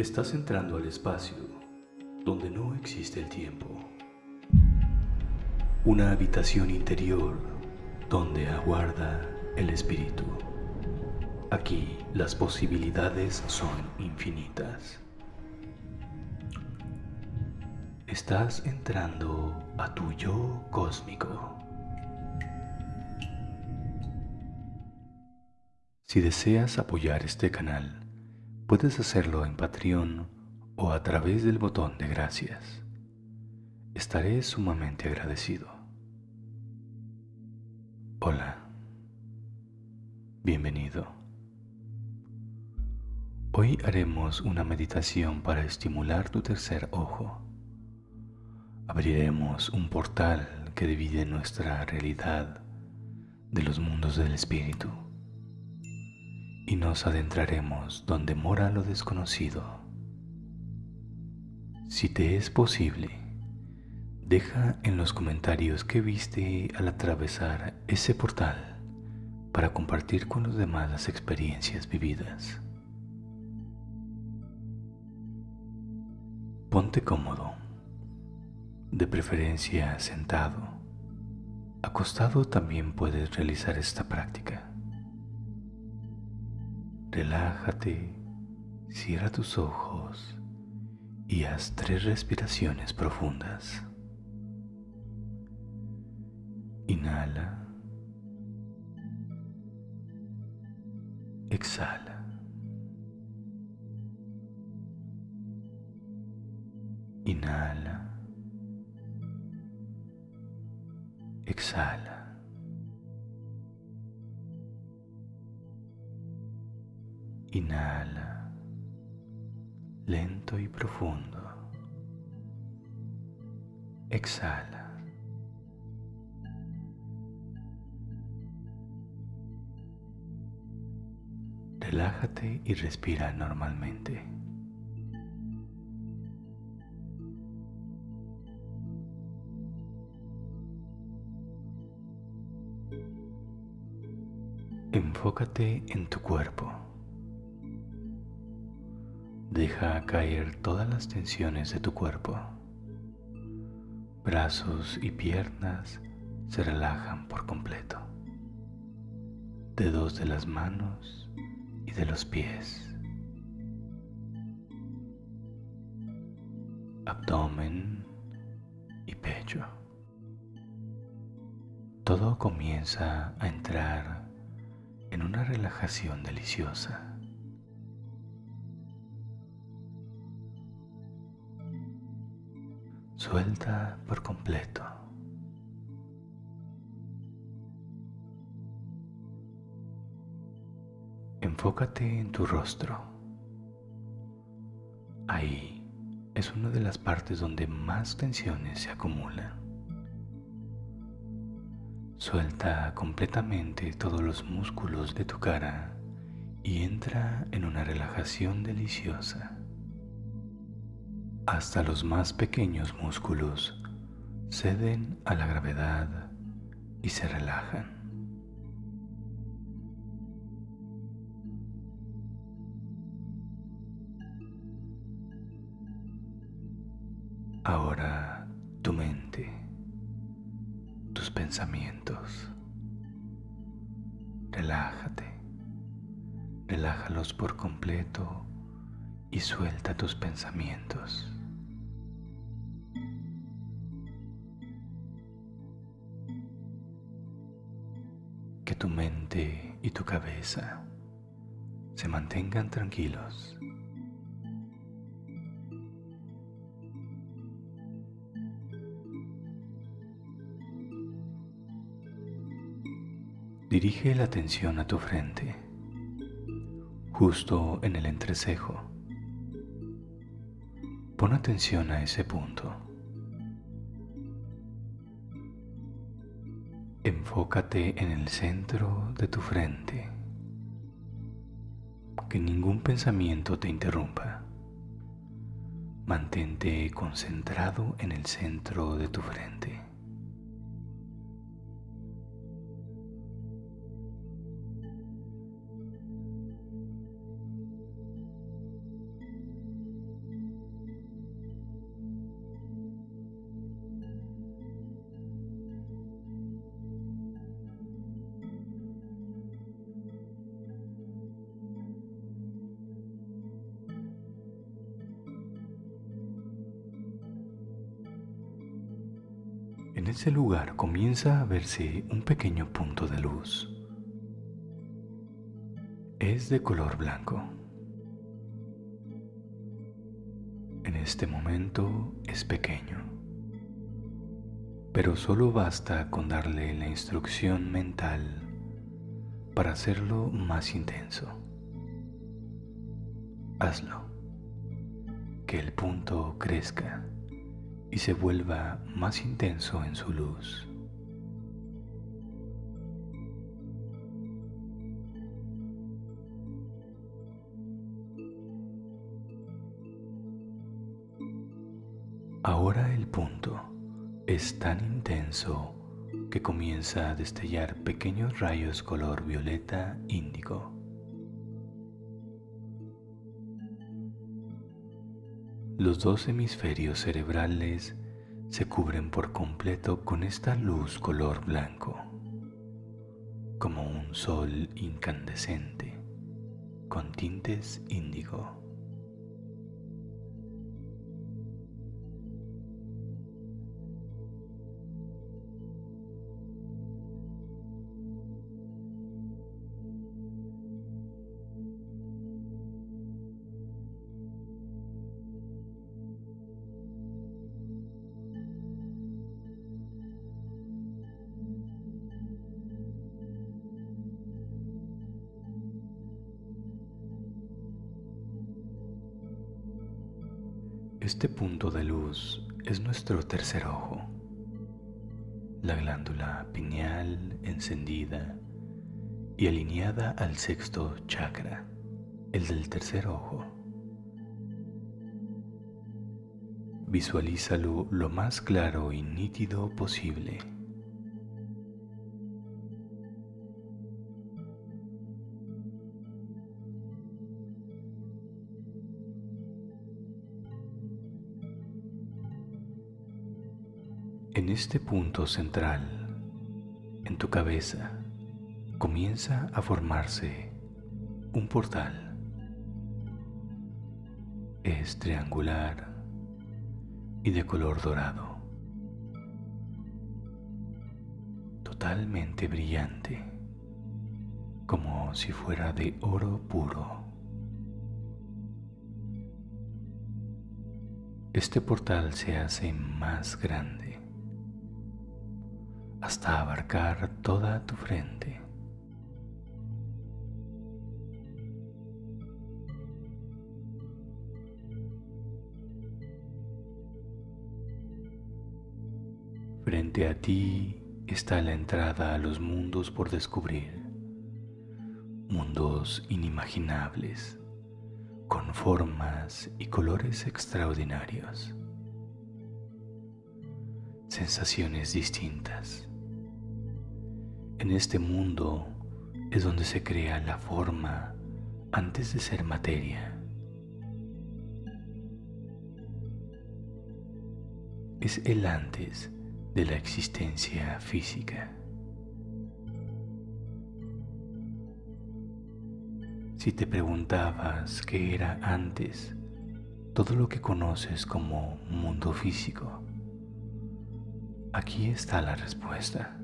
Estás entrando al espacio donde no existe el tiempo. Una habitación interior donde aguarda el espíritu. Aquí las posibilidades son infinitas. Estás entrando a tu yo cósmico. Si deseas apoyar este canal, puedes hacerlo en Patreon o a través del botón de gracias. Estaré sumamente agradecido. Hola. Bienvenido. Hoy haremos una meditación para estimular tu tercer ojo. Abriremos un portal que divide nuestra realidad de los mundos del espíritu y nos adentraremos donde mora lo desconocido. Si te es posible, deja en los comentarios qué viste al atravesar ese portal para compartir con los demás las experiencias vividas. Ponte cómodo, de preferencia sentado. Acostado también puedes realizar esta práctica. Relájate, cierra tus ojos y haz tres respiraciones profundas. Inhala. Exhala. Inhala. Exhala. Inhala, lento y profundo. Exhala. Relájate y respira normalmente. Enfócate en tu cuerpo. Deja caer todas las tensiones de tu cuerpo. Brazos y piernas se relajan por completo. Dedos de las manos y de los pies. Abdomen y pecho. Todo comienza a entrar en una relajación deliciosa. Suelta por completo. Enfócate en tu rostro. Ahí es una de las partes donde más tensiones se acumulan. Suelta completamente todos los músculos de tu cara y entra en una relajación deliciosa. Hasta los más pequeños músculos ceden a la gravedad y se relajan. Ahora tu mente, tus pensamientos, relájate, relájalos por completo y suelta tus pensamientos. Tu mente y tu cabeza se mantengan tranquilos. Dirige la atención a tu frente, justo en el entrecejo. Pon atención a ese punto. Enfócate en el centro de tu frente. Que ningún pensamiento te interrumpa. Mantente concentrado en el centro de tu frente. Ese lugar comienza a verse un pequeño punto de luz. Es de color blanco. En este momento es pequeño, pero solo basta con darle la instrucción mental para hacerlo más intenso. Hazlo, que el punto crezca y se vuelva más intenso en su luz. Ahora el punto es tan intenso que comienza a destellar pequeños rayos color violeta índigo. Los dos hemisferios cerebrales se cubren por completo con esta luz color blanco, como un sol incandescente con tintes índigo. Este punto de luz es nuestro tercer ojo, la glándula pineal encendida y alineada al sexto chakra, el del tercer ojo. Visualízalo lo más claro y nítido posible. En este punto central, en tu cabeza, comienza a formarse un portal. Es triangular y de color dorado, totalmente brillante, como si fuera de oro puro. Este portal se hace más grande hasta abarcar toda tu frente. Frente a ti está la entrada a los mundos por descubrir, mundos inimaginables, con formas y colores extraordinarios, sensaciones distintas. En este mundo es donde se crea la forma antes de ser materia. Es el antes de la existencia física. Si te preguntabas qué era antes todo lo que conoces como mundo físico, aquí está la respuesta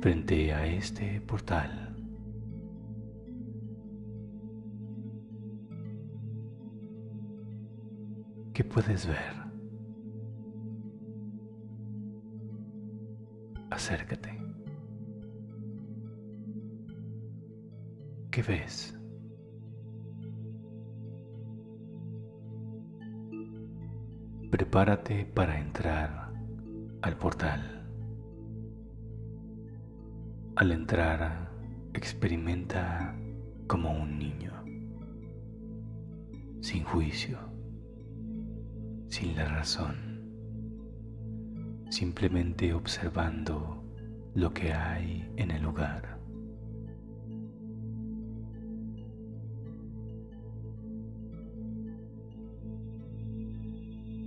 frente a este portal. ¿Qué puedes ver? Acércate. ¿Qué ves? Prepárate para entrar al portal. Al entrar, experimenta como un niño, sin juicio, sin la razón, simplemente observando lo que hay en el lugar.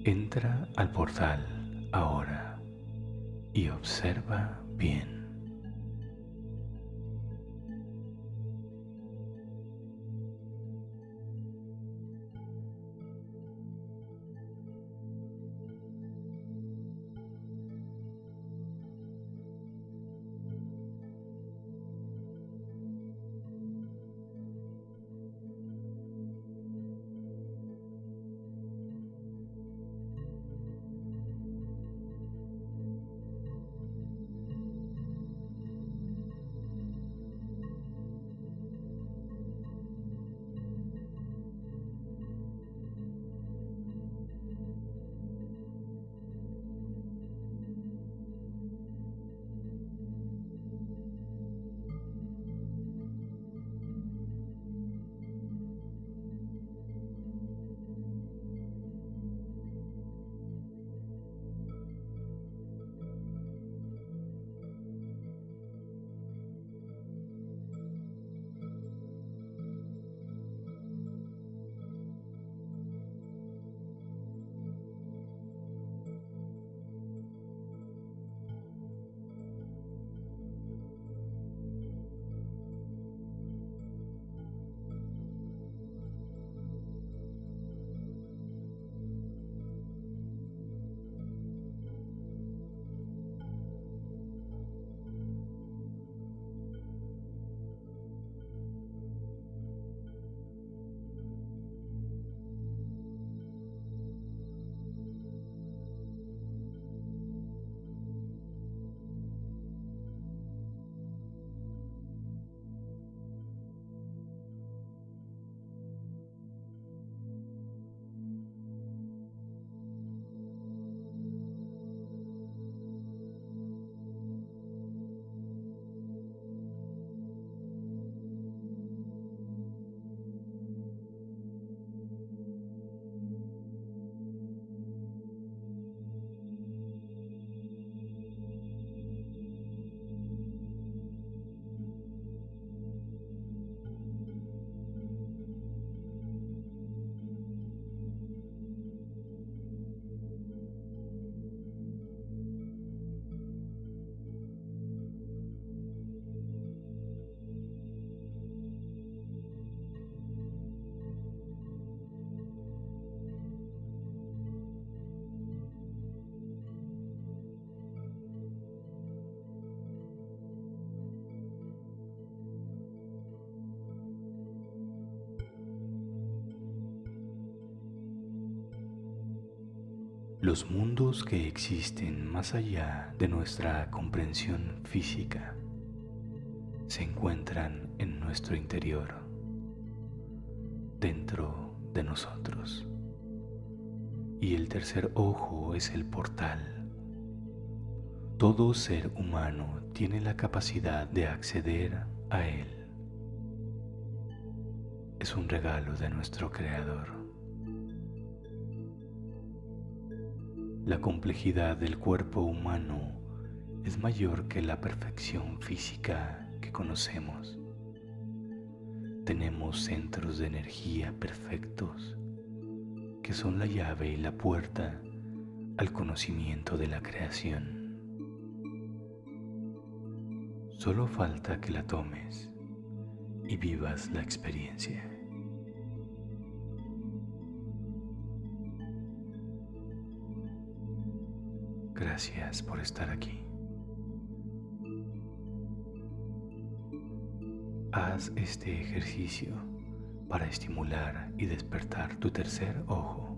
Entra al portal ahora y observa bien. Los mundos que existen más allá de nuestra comprensión física se encuentran en nuestro interior, dentro de nosotros. Y el tercer ojo es el portal. Todo ser humano tiene la capacidad de acceder a él. Es un regalo de nuestro Creador. La complejidad del cuerpo humano es mayor que la perfección física que conocemos. Tenemos centros de energía perfectos que son la llave y la puerta al conocimiento de la creación. Solo falta que la tomes y vivas la experiencia. Gracias por estar aquí. Haz este ejercicio para estimular y despertar tu tercer ojo.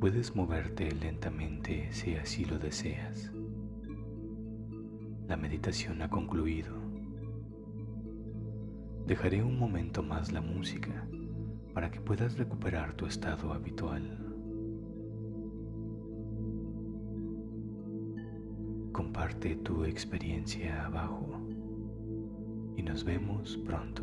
Puedes moverte lentamente si así lo deseas. La meditación ha concluido. Dejaré un momento más la música para que puedas recuperar tu estado habitual. Comparte tu experiencia abajo y nos vemos pronto.